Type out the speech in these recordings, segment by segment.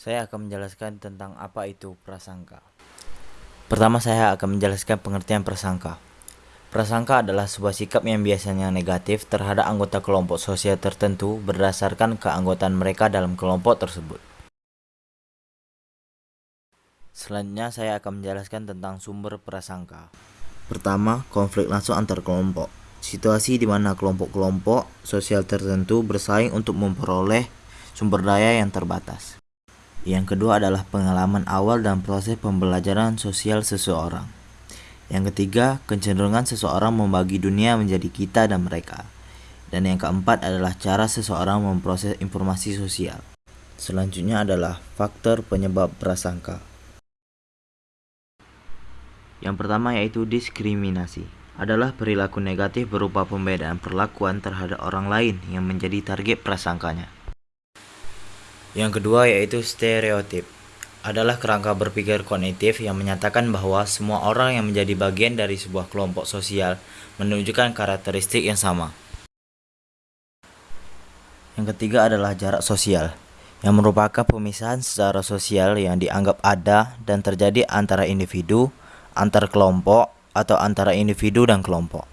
Saya akan menjelaskan tentang apa itu prasangka. Pertama, saya akan menjelaskan pengertian prasangka. Prasangka adalah sebuah sikap yang biasanya negatif terhadap anggota kelompok sosial tertentu berdasarkan keanggotaan mereka dalam kelompok tersebut. Selanjutnya, saya akan menjelaskan tentang sumber prasangka. Pertama, konflik langsung antar kelompok. Situasi di mana kelompok-kelompok sosial tertentu bersaing untuk memperoleh sumber daya yang terbatas. Yang kedua adalah pengalaman awal dan proses pembelajaran sosial seseorang. Yang ketiga, kecenderungan seseorang membagi dunia menjadi kita dan mereka. Dan yang keempat adalah cara seseorang memproses informasi sosial. Selanjutnya adalah faktor penyebab prasangka. Yang pertama yaitu diskriminasi. Adalah perilaku negatif berupa pembedaan perlakuan terhadap orang lain yang menjadi target prasangkanya. Yang kedua yaitu stereotip. Adalah kerangka berpikir kognitif yang menyatakan bahwa semua orang yang menjadi bagian dari sebuah kelompok sosial menunjukkan karakteristik yang sama. Yang ketiga adalah jarak sosial, yang merupakan pemisahan secara sosial yang dianggap ada dan terjadi antara individu, antar kelompok, atau antara individu dan kelompok.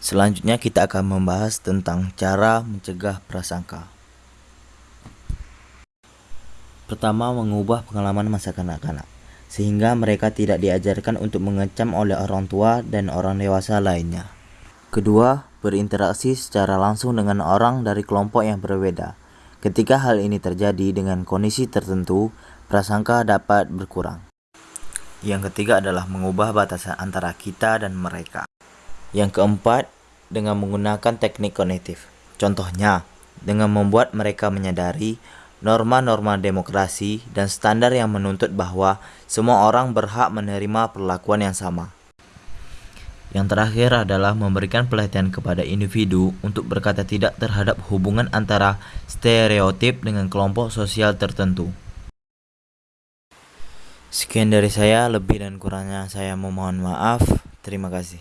Selanjutnya kita akan membahas tentang cara mencegah prasangka. Pertama, mengubah pengalaman masa kanak-kanak, sehingga mereka tidak diajarkan untuk mengecam oleh orang tua dan orang dewasa lainnya. Kedua, berinteraksi secara langsung dengan orang dari kelompok yang berbeda. Ketika hal ini terjadi dengan kondisi tertentu, prasangka dapat berkurang. Yang ketiga adalah mengubah batasan antara kita dan mereka. Yang keempat, dengan menggunakan teknik kognitif. Contohnya, dengan membuat mereka menyadari norma-norma demokrasi, dan standar yang menuntut bahwa semua orang berhak menerima perlakuan yang sama. Yang terakhir adalah memberikan pelatihan kepada individu untuk berkata tidak terhadap hubungan antara stereotip dengan kelompok sosial tertentu. Sekian dari saya, lebih dan kurangnya saya memohon maaf. Terima kasih.